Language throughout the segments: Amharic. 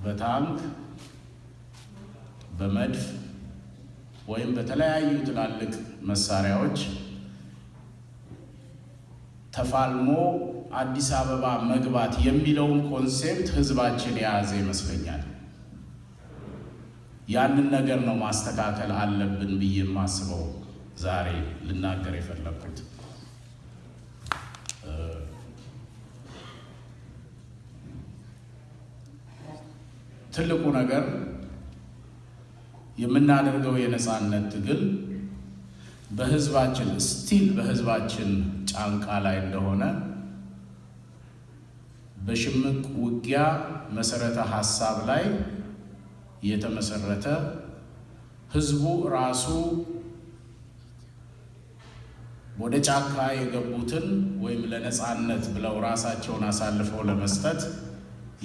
በታንክ በመድፍ ወይም በተለያዩ ትላልቅ መሳሪያዎች ተፋልሞ አዲስ አበባ መግባት የሚለውን concept ህዝባችን የያዘ ይመስለኛል። ያንን ነገር ነው ማስተካከል አለብን ብዬ የማስበው ዛሬ ልናገር የፈለግኩት። ትልቁ ነገር የምናደርገው የነፃነት ትግል በህዝባችን ስቲል በህዝባችን ጫንቃ ላይ እንደሆነ በሽምቅ ውጊያ መሰረተ ሀሳብ ላይ የተመሰረተ ህዝቡ ራሱ ወደ ጫካ የገቡትን ወይም ለነፃነት ብለው ራሳቸውን አሳልፈው ለመስጠት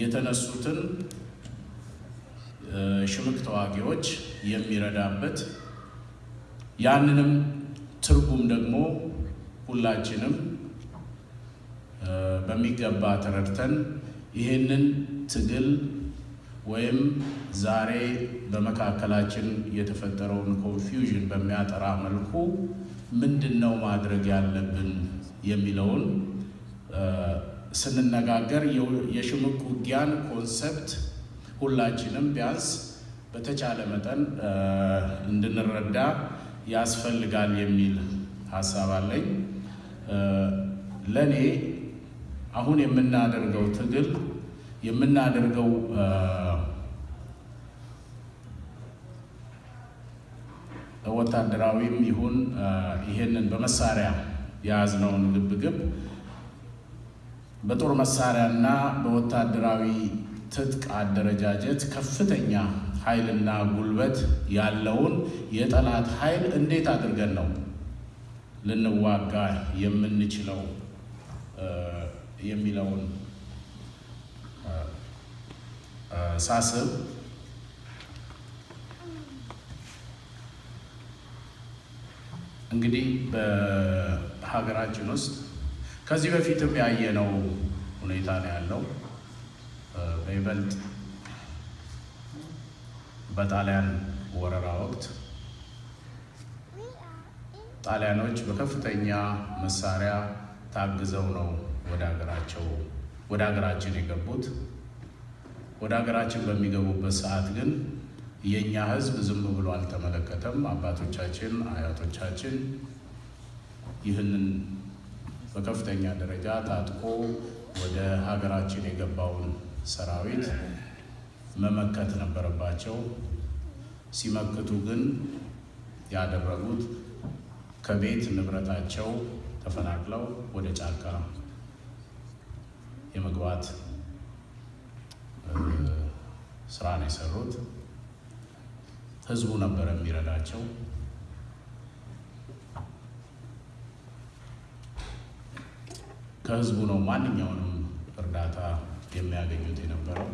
የተነሱትን ሽምቅ ተዋጊዎች የሚረዳበት ያንንም ትርጉም ደግሞ ሁላችንም በሚገባ ተረድተን ይህንን ትግል ወይም ዛሬ በመካከላችን የተፈጠረውን ኮንፊውዥን በሚያጠራ መልኩ ምንድን ነው ማድረግ ያለብን የሚለውን ስንነጋገር የሽምቅ ውጊያን ኮንሰፕት ሁላችንም ቢያንስ በተቻለ መጠን እንድንረዳ ያስፈልጋል የሚል ሀሳብ አለኝ። ለእኔ አሁን የምናደርገው ትግል የምናደርገው ወታደራዊም ይሁን ይሄንን በመሳሪያ የያዝነውን ግብግብ በጦር መሳሪያና በወታደራዊ ትጥቅ አደረጃጀት ከፍተኛ ኃይልና ጉልበት ያለውን የጠላት ኃይል እንዴት አድርገን ነው ልንዋጋ የምንችለው የሚለውን ሳስብ እንግዲህ በሀገራችን ውስጥ ከዚህ በፊትም ያየነው ሁኔታ ነው ያለው። በይበልጥ በጣሊያን ወረራ ወቅት ጣሊያኖች በከፍተኛ መሳሪያ ታግዘው ነው ወደ ሀገራቸው ወደ ሀገራችን የገቡት። ወደ ሀገራችን በሚገቡበት ሰዓት ግን የእኛ ሕዝብ ዝም ብሎ አልተመለከተም። አባቶቻችን፣ አያቶቻችን ይህንን በከፍተኛ ደረጃ ታጥቆ ወደ ሀገራችን የገባውን ሰራዊት መመከት ነበረባቸው። ሲመክቱ ግን ያደረጉት ከቤት ንብረታቸው ተፈናቅለው ወደ ጫካ የመግባት ስራ ነው የሰሩት። ህዝቡ ነበረ የሚረዳቸው። ከህዝቡ ነው ማንኛውንም እርዳታ የሚያገኙት የነበረው።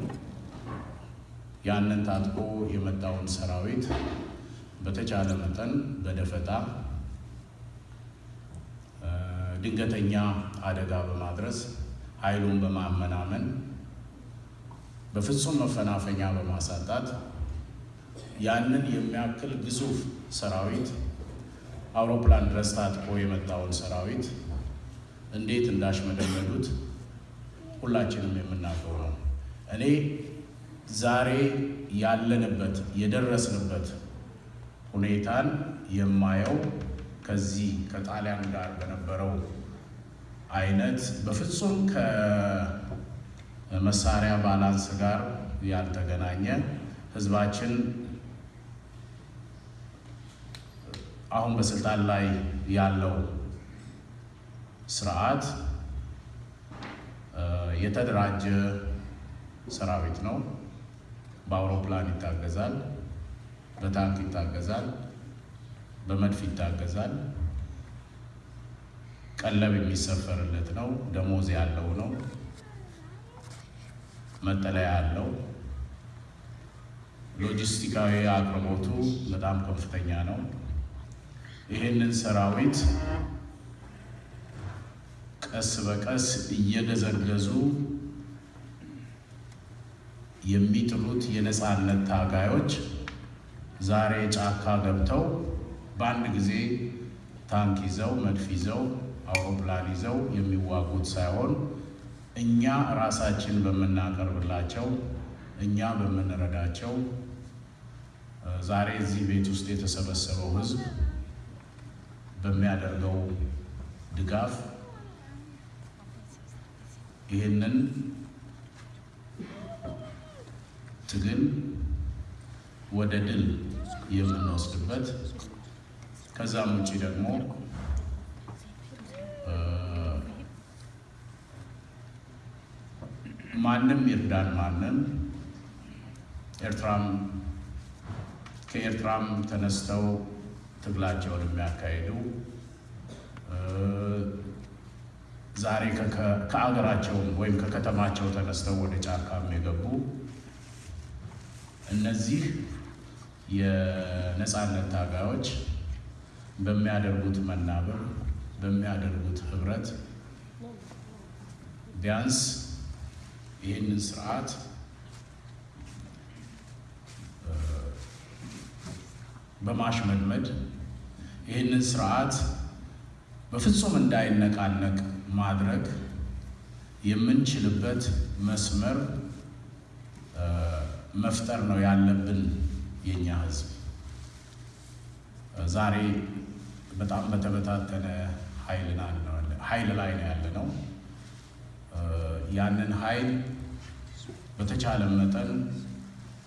ያንን ታጥቆ የመጣውን ሰራዊት በተቻለ መጠን በደፈጣ ድንገተኛ አደጋ በማድረስ ኃይሉን በማመናመን በፍጹም መፈናፈኛ በማሳጣት ያንን የሚያክል ግዙፍ ሰራዊት አውሮፕላን ድረስ ታጥቆ የመጣውን ሰራዊት እንዴት እንዳሽመደመዱት ሁላችንም የምናውቀው ነው። እኔ ዛሬ ያለንበት የደረስንበት ሁኔታን የማየው ከዚህ ከጣሊያን ጋር በነበረው አይነት በፍጹም ከመሳሪያ ባላንስ ጋር ያልተገናኘ ህዝባችን አሁን በስልጣን ላይ ያለው ስርዓት የተደራጀ ሰራዊት ነው። በአውሮፕላን ይታገዛል፣ በታንክ ይታገዛል፣ በመድፍ ይታገዛል። ቀለብ የሚሰፈርለት ነው። ደሞዝ ያለው ነው። መጠለያ ያለው። ሎጂስቲካዊ አቅርቦቱ በጣም ከፍተኛ ነው። ይህንን ሰራዊት ቀስ በቀስ እየገዘገዙ የሚጥሉት የነፃነት ታጋዮች ዛሬ ጫካ ገብተው በአንድ ጊዜ ታንክ ይዘው መድፍ ይዘው አውሮፕላን ይዘው የሚዋጉት ሳይሆን እኛ ራሳችን በምናቀርብላቸው እኛ በምንረዳቸው ዛሬ እዚህ ቤት ውስጥ የተሰበሰበው ሕዝብ በሚያደርገው ድጋፍ ይህንን ትግል ወደ ድል የምንወስድበት ከዛም ውጭ ደግሞ ማንም ይርዳን ማንም። ኤርትራም ከኤርትራም ተነስተው ትግላቸውን የሚያካሂዱ ዛሬ ከአገራቸው ወይም ከከተማቸው ተነስተው ወደ ጫካም የገቡ እነዚህ የነፃነት ታጋዮች በሚያደርጉት መናበብ በሚያደርጉት ህብረት ቢያንስ ይህንን ስርዓት በማሽመድመድ ይህንን ስርዓት በፍጹም እንዳይነቃነቅ ማድረግ የምንችልበት መስመር መፍጠር ነው ያለብን። የኛ ህዝብ ዛሬ በጣም በተበታተነ ኃይል ላይ ነው ያለ ነው። ያንን ኃይል በተቻለ መጠን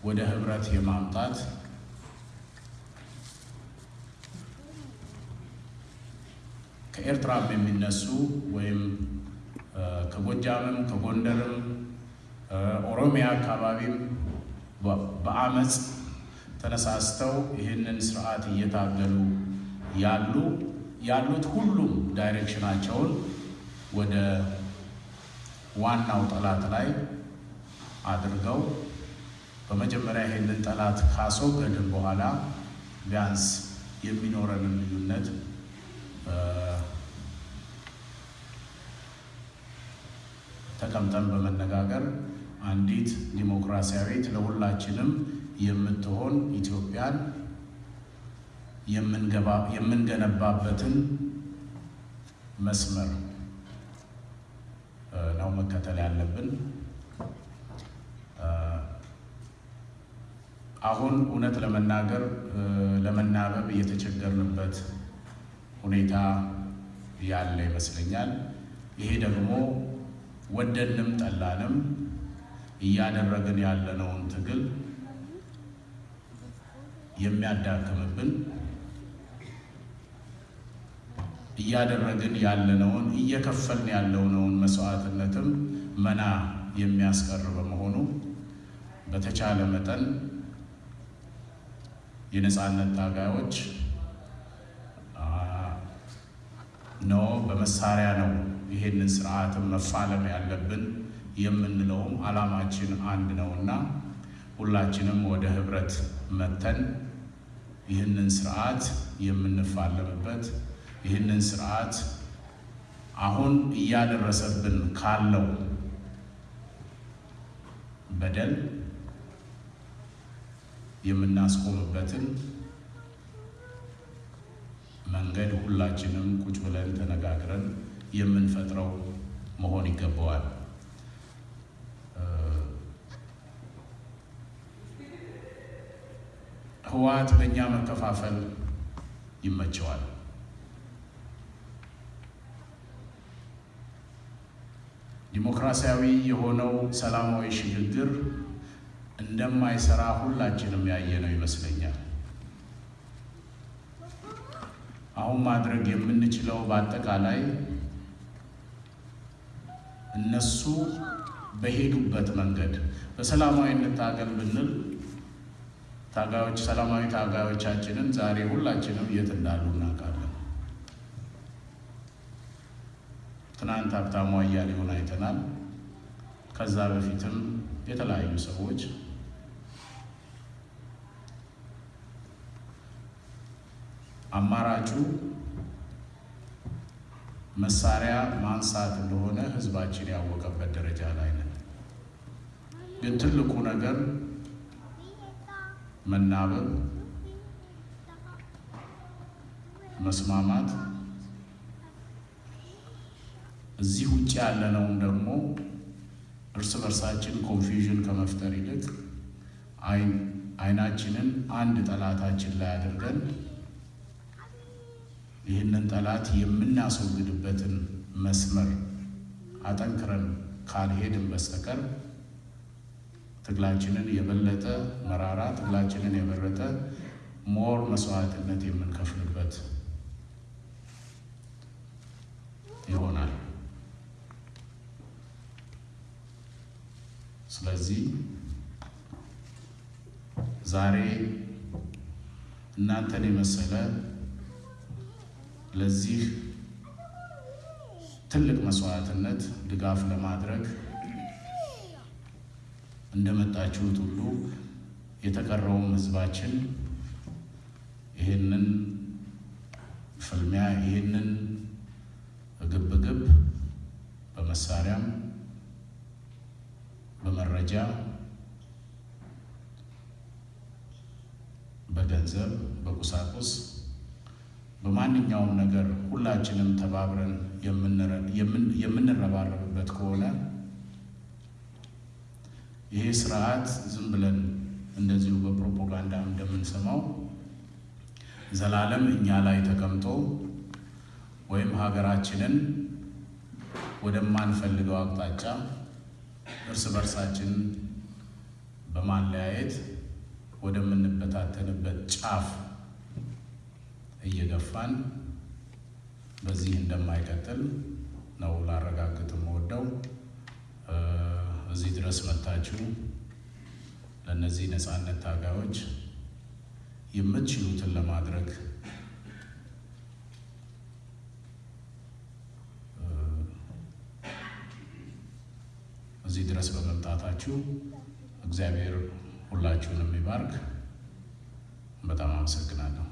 ወደ ህብረት የማምጣት ከኤርትራም የሚነሱ ወይም ከጎጃምም ከጎንደርም ኦሮሚያ አካባቢም በአመፅ ተነሳስተው ይህንን ስርዓት እየታገሉ ያሉ ያሉት ሁሉም ዳይሬክሽናቸውን ወደ ዋናው ጠላት ላይ አድርገው በመጀመሪያ ይህንን ጠላት ካስወገድን በኋላ ቢያንስ የሚኖረንን ልዩነት ተቀምጠን በመነጋገር አንዲት ዲሞክራሲያዊት ለሁላችንም የምትሆን ኢትዮጵያን የምንገነባበትን መስመር ነው መከተል ያለብን። አሁን እውነት ለመናገር ለመናበብ የተቸገርንበት ሁኔታ ያለ ይመስለኛል። ይሄ ደግሞ ወደንም ጠላንም እያደረግን ያለነውን ትግል የሚያዳክምብን እያደረግን ያለነውን እየከፈልን ያለነውን መስዋዕትነትም መና የሚያስቀር በመሆኑ በተቻለ መጠን የነፃነት ታጋዮች ነው በመሳሪያ ነው ይሄንን ስርዓትን መፋለም ያለብን የምንለውም ዓላማችን አንድ ነውና ሁላችንም ወደ ህብረት መተን ይህንን ስርዓት የምንፋለምበት ይህንን ስርዓት አሁን እያደረሰብን ካለው በደል የምናስቆምበትን መንገድ ሁላችንም ቁጭ ብለን ተነጋግረን የምንፈጥረው መሆን ይገባዋል። ህወሓት በእኛ መከፋፈል ይመቸዋል። ዲሞክራሲያዊ የሆነው ሰላማዊ ሽግግር እንደማይሰራ ሁላችንም ያየነው ይመስለኛል። አሁን ማድረግ የምንችለው በአጠቃላይ እነሱ በሄዱበት መንገድ በሰላማዊ እንታገል ብንል ታጋዮች ሰላማዊ ታጋዮቻችንን ዛሬ ሁላችንም የት እንዳሉ እናውቃለን። ትናንት ሀብታሙ አያሌውን አይተናል። ከዛ በፊትም የተለያዩ ሰዎች አማራጩ መሳሪያ ማንሳት እንደሆነ ህዝባችን ያወቀበት ደረጃ ላይ ነን። ግን ትልቁ ነገር መናበብ፣ መስማማት እዚህ ውጭ ያለነውም ደግሞ እርስ በርሳችን ኮንፊውዥን ከመፍጠር ይልቅ አይናችንን አንድ ጠላታችን ላይ አድርገን ይህንን ጠላት የምናስወግድበትን መስመር አጠንክረን ካልሄድን በስተቀር ትግላችንን የበለጠ መራራ፣ ትግላችንን የበለጠ ሞር መስዋዕትነት የምንከፍልበት ይሆናል። ስለዚህ ዛሬ እናንተን የመሰለ ለዚህ ትልቅ መስዋዕትነት ድጋፍ ለማድረግ እንደመጣችሁት ሁሉ የተቀረውም ሕዝባችን ይህንን ፍልሚያ ይህንን ግብግብ በመሳሪያም በመረጃ በገንዘብ በቁሳቁስ በማንኛውም ነገር ሁላችንም ተባብረን የምንረባረብበት ከሆነ ይሄ ስርዓት ዝም ብለን እንደዚሁ በፕሮፓጋንዳ እንደምንሰማው ዘላለም እኛ ላይ ተቀምጦ ወይም ሀገራችንን ወደማንፈልገው አቅጣጫ እርስ በርሳችን በማለያየት ወደምንበታተንበት ጫፍ እየገፋን በዚህ እንደማይቀጥል ነው ላረጋግጥ የምወደው። እዚህ ድረስ መታችሁ ለእነዚህ ነፃነት ታጋዮች የምትችሉትን ለማድረግ እዚህ ድረስ በመምጣታችሁ እግዚአብሔር ሁላችሁንም ይባርክ። በጣም አመሰግናለሁ።